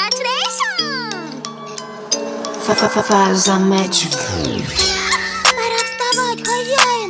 Congratulations! F -f -f Faz a magic. Пора вставать, хозяин!